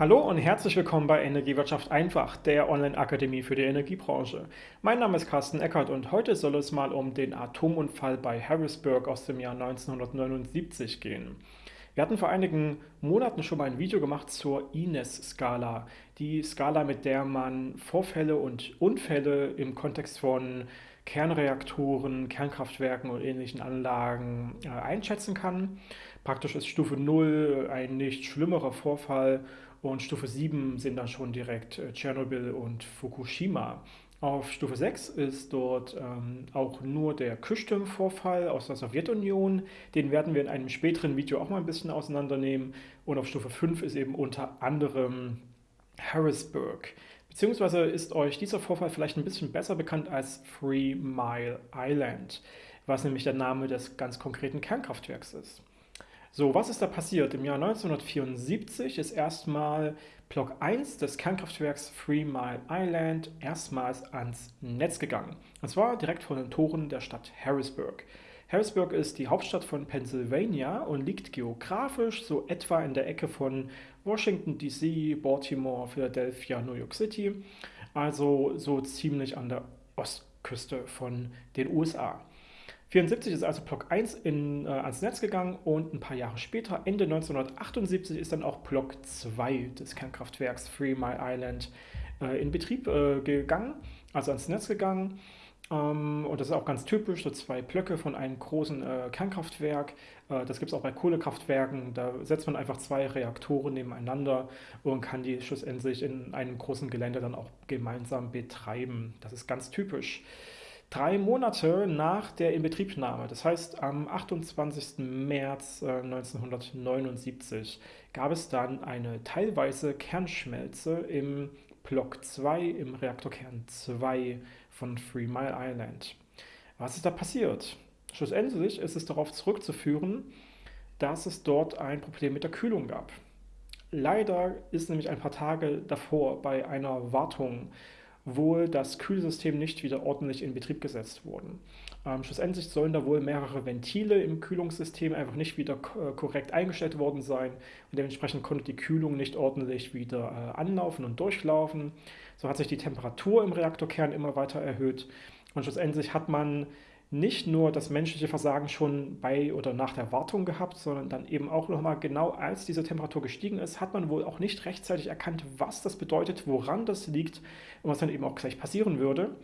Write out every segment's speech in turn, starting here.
Hallo und herzlich willkommen bei Energiewirtschaft einfach, der Online-Akademie für die Energiebranche. Mein Name ist Carsten Eckert und heute soll es mal um den Atomunfall bei Harrisburg aus dem Jahr 1979 gehen. Wir hatten vor einigen Monaten schon mal ein Video gemacht zur INES-Skala, die Skala, mit der man Vorfälle und Unfälle im Kontext von Kernreaktoren, Kernkraftwerken und ähnlichen Anlagen äh, einschätzen kann. Praktisch ist Stufe 0 ein nicht schlimmerer Vorfall und Stufe 7 sind dann schon direkt äh, Tschernobyl und Fukushima. Auf Stufe 6 ist dort ähm, auch nur der Küstüm-Vorfall aus der Sowjetunion. Den werden wir in einem späteren Video auch mal ein bisschen auseinandernehmen. Und auf Stufe 5 ist eben unter anderem Harrisburg. Beziehungsweise ist euch dieser Vorfall vielleicht ein bisschen besser bekannt als Three Mile Island, was nämlich der Name des ganz konkreten Kernkraftwerks ist. So, was ist da passiert? Im Jahr 1974 ist erstmal Block 1 des Kernkraftwerks Three Mile Island erstmals ans Netz gegangen. Und zwar direkt vor den Toren der Stadt Harrisburg. Harrisburg ist die Hauptstadt von Pennsylvania und liegt geografisch so etwa in der Ecke von Washington DC, Baltimore, Philadelphia, New York City, also so ziemlich an der Ostküste von den USA. 1974 ist also Block 1 in, äh, ans Netz gegangen und ein paar Jahre später, Ende 1978, ist dann auch Block 2 des Kernkraftwerks Three Mile Island äh, in Betrieb äh, gegangen, also ans Netz gegangen. Ähm, und das ist auch ganz typisch, so zwei Blöcke von einem großen äh, Kernkraftwerk. Äh, das gibt es auch bei Kohlekraftwerken. Da setzt man einfach zwei Reaktoren nebeneinander und kann die schlussendlich in einem großen Gelände dann auch gemeinsam betreiben. Das ist ganz typisch drei Monate nach der Inbetriebnahme, das heißt am 28. März 1979, äh, gab es dann eine teilweise Kernschmelze im Block 2, im Reaktorkern 2 von Three Mile Island. Was ist da passiert? Schlussendlich ist es darauf zurückzuführen, dass es dort ein Problem mit der Kühlung gab. Leider ist nämlich ein paar Tage davor bei einer Wartung wohl das Kühlsystem nicht wieder ordentlich in Betrieb gesetzt wurden. Ähm, schlussendlich sollen da wohl mehrere Ventile im Kühlungssystem einfach nicht wieder äh, korrekt eingestellt worden sein und dementsprechend konnte die Kühlung nicht ordentlich wieder äh, anlaufen und durchlaufen. So hat sich die Temperatur im Reaktorkern immer weiter erhöht und schlussendlich hat man nicht nur das menschliche Versagen schon bei oder nach der Wartung gehabt, sondern dann eben auch nochmal genau als diese Temperatur gestiegen ist, hat man wohl auch nicht rechtzeitig erkannt, was das bedeutet, woran das liegt und was dann eben auch gleich passieren würde.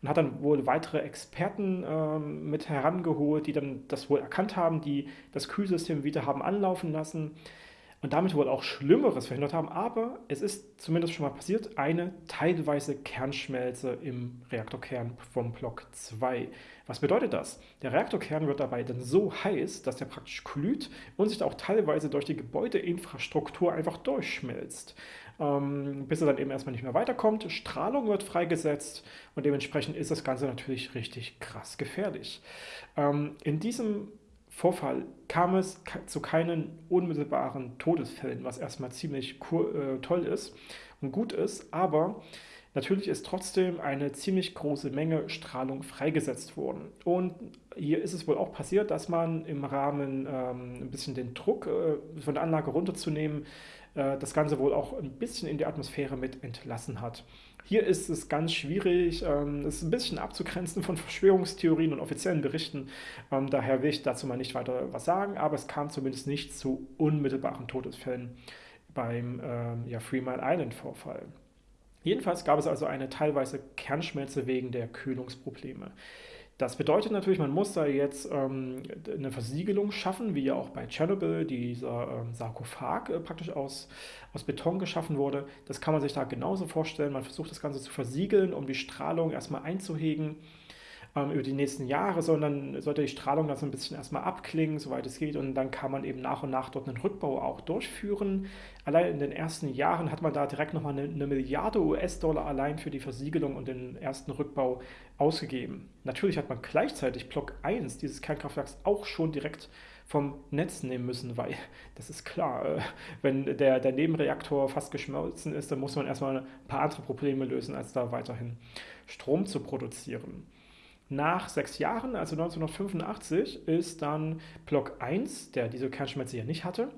Man hat dann wohl weitere Experten äh, mit herangeholt, die dann das wohl erkannt haben, die das Kühlsystem wieder haben anlaufen lassen und damit wohl auch Schlimmeres verhindert haben. Aber es ist zumindest schon mal passiert, eine teilweise Kernschmelze im Reaktorkern vom Block 2. Was bedeutet das? Der Reaktorkern wird dabei dann so heiß, dass der praktisch glüht und sich auch teilweise durch die Gebäudeinfrastruktur einfach durchschmilzt. Ähm, bis er dann eben erstmal nicht mehr weiterkommt. Strahlung wird freigesetzt und dementsprechend ist das Ganze natürlich richtig krass gefährlich. Ähm, in diesem Vorfall kam es zu keinen unmittelbaren Todesfällen, was erstmal ziemlich äh, toll ist und gut ist, aber natürlich ist trotzdem eine ziemlich große Menge Strahlung freigesetzt worden. Und hier ist es wohl auch passiert, dass man im Rahmen ähm, ein bisschen den Druck äh, von der Anlage runterzunehmen, äh, das Ganze wohl auch ein bisschen in die Atmosphäre mit entlassen hat. Hier ist es ganz schwierig, ähm, es ein bisschen abzugrenzen von Verschwörungstheorien und offiziellen Berichten. Ähm, daher will ich dazu mal nicht weiter was sagen, aber es kam zumindest nicht zu unmittelbaren Todesfällen beim ähm, ja, Three Island Vorfall. Jedenfalls gab es also eine teilweise Kernschmelze wegen der Kühlungsprobleme. Das bedeutet natürlich, man muss da jetzt ähm, eine Versiegelung schaffen, wie ja auch bei Tschernobyl dieser ähm, Sarkophag äh, praktisch aus, aus Beton geschaffen wurde. Das kann man sich da genauso vorstellen. Man versucht das Ganze zu versiegeln, um die Strahlung erstmal einzuhegen ähm, über die nächsten Jahre, sondern sollte die Strahlung dann so ein bisschen erstmal abklingen, soweit es geht. Und dann kann man eben nach und nach dort einen Rückbau auch durchführen. Allein in den ersten Jahren hat man da direkt nochmal eine, eine Milliarde US-Dollar allein für die Versiegelung und den ersten Rückbau ausgegeben. Natürlich hat man gleichzeitig Block 1 dieses Kernkraftwerks auch schon direkt vom Netz nehmen müssen, weil das ist klar, äh, wenn der, der Nebenreaktor fast geschmolzen ist, dann muss man erstmal ein paar andere Probleme lösen, als da weiterhin Strom zu produzieren. Nach sechs Jahren, also 1985, ist dann Block 1, der diese Kernschmelze ja nicht hatte,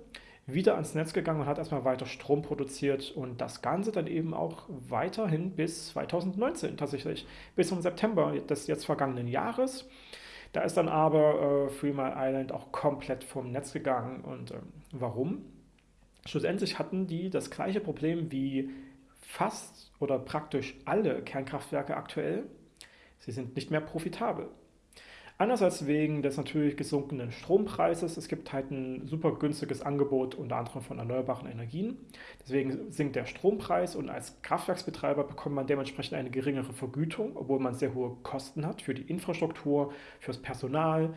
wieder ans Netz gegangen und hat erstmal weiter Strom produziert und das Ganze dann eben auch weiterhin bis 2019 tatsächlich, bis zum September des jetzt vergangenen Jahres. Da ist dann aber äh, Mile Island auch komplett vom Netz gegangen und äh, warum? Schlussendlich hatten die das gleiche Problem wie fast oder praktisch alle Kernkraftwerke aktuell. Sie sind nicht mehr profitabel. Einerseits wegen des natürlich gesunkenen Strompreises. Es gibt halt ein super günstiges Angebot, unter anderem von erneuerbaren Energien. Deswegen sinkt der Strompreis und als Kraftwerksbetreiber bekommt man dementsprechend eine geringere Vergütung, obwohl man sehr hohe Kosten hat für die Infrastruktur, fürs Personal.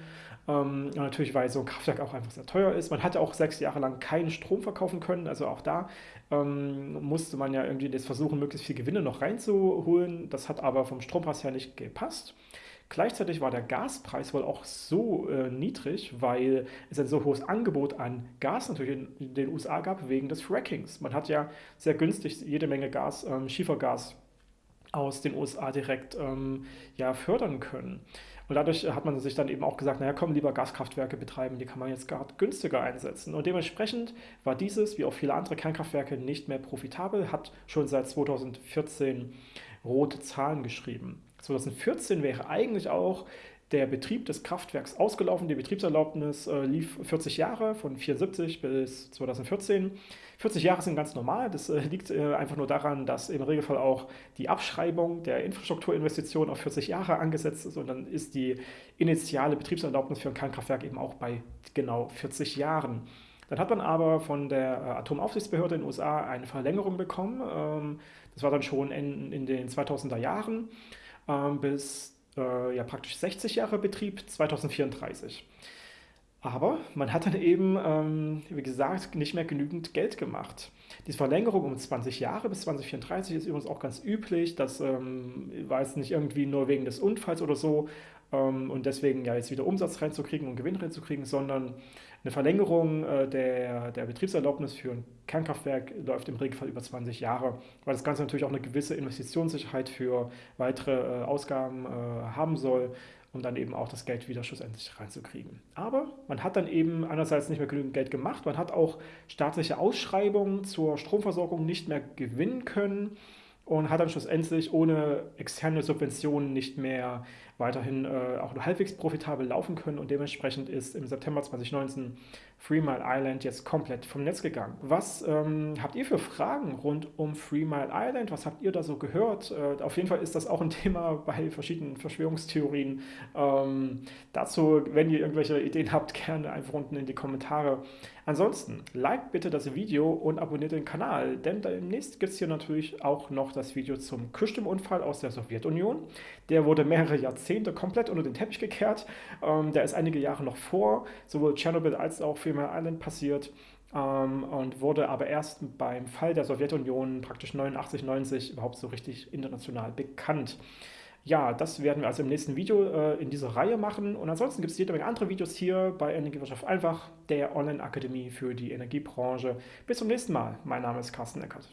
Ähm, natürlich, weil so ein Kraftwerk auch einfach sehr teuer ist. Man hatte auch sechs Jahre lang keinen Strom verkaufen können. Also auch da ähm, musste man ja irgendwie das versuchen, möglichst viel Gewinne noch reinzuholen. Das hat aber vom Strompreis her nicht gepasst. Gleichzeitig war der Gaspreis wohl auch so äh, niedrig, weil es ein so hohes Angebot an Gas natürlich in, den USA gab, wegen des Frackings. Man hat ja sehr günstig jede Menge Gas, ähm, Schiefergas aus den USA direkt ähm, ja, fördern können. Und dadurch hat man sich dann eben auch gesagt, naja, komm, lieber Gaskraftwerke betreiben, die kann man jetzt gerade günstiger einsetzen. Und dementsprechend war dieses, wie auch viele andere Kernkraftwerke, nicht mehr profitabel, hat schon seit 2014 rote Zahlen geschrieben. 2014 wäre eigentlich auch der Betrieb des Kraftwerks ausgelaufen. Die Betriebserlaubnis äh, lief 40 Jahre, von 1974 bis 2014. 40 Jahre sind ganz normal. Das äh, liegt äh, einfach nur daran, dass im Regelfall auch die Abschreibung der Infrastrukturinvestitionen auf 40 Jahre angesetzt ist und dann ist die initiale Betriebserlaubnis für ein Kernkraftwerk eben auch bei genau 40 Jahren. Dann hat man aber von der äh, Atomaufsichtsbehörde in den USA eine Verlängerung bekommen. Ähm, das war dann schon in, in den 2000er Jahren bis äh, ja, praktisch 60 Jahre Betrieb, 2034. Aber man hat dann eben, ähm, wie gesagt, nicht mehr genügend Geld gemacht. Diese Verlängerung um 20 Jahre bis 2034 ist übrigens auch ganz üblich. Das ähm, war jetzt nicht irgendwie nur wegen des Unfalls oder so ähm, und deswegen ja jetzt wieder Umsatz reinzukriegen und Gewinn reinzukriegen, sondern eine Verlängerung äh, der, der Betriebserlaubnis für ein Kernkraftwerk läuft im Regelfall über 20 Jahre, weil das Ganze natürlich auch eine gewisse Investitionssicherheit für weitere äh, Ausgaben äh, haben soll um dann eben auch das Geld wieder schlussendlich reinzukriegen. Aber man hat dann eben einerseits nicht mehr genügend Geld gemacht, man hat auch staatliche Ausschreibungen zur Stromversorgung nicht mehr gewinnen können und hat dann schlussendlich ohne externe Subventionen nicht mehr weiterhin äh, auch nur halbwegs profitabel laufen können und dementsprechend ist im September 2019 Three Mile Island jetzt komplett vom Netz gegangen. Was ähm, habt ihr für Fragen rund um Three Mile Island? Was habt ihr da so gehört? Äh, auf jeden Fall ist das auch ein Thema bei verschiedenen Verschwörungstheorien. Ähm, dazu, wenn ihr irgendwelche Ideen habt, gerne einfach unten in die Kommentare. Ansonsten, liked bitte das Video und abonniert den Kanal, denn demnächst gibt es hier natürlich auch noch das Video zum Kühlstimmunfall aus der Sowjetunion. Der wurde mehrere Jahrzehnte komplett unter den Teppich gekehrt. Ähm, der ist einige Jahre noch vor sowohl Tschernobyl als auch Three Island passiert ähm, und wurde aber erst beim Fall der Sowjetunion praktisch 89, 90 überhaupt so richtig international bekannt. Ja, das werden wir also im nächsten Video äh, in dieser Reihe machen. Und ansonsten gibt es jede Menge andere Videos hier bei Energiewirtschaft einfach, der Online-Akademie für die Energiebranche. Bis zum nächsten Mal. Mein Name ist Carsten Eckert.